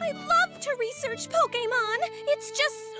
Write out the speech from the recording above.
I love to research Pokemon! It's just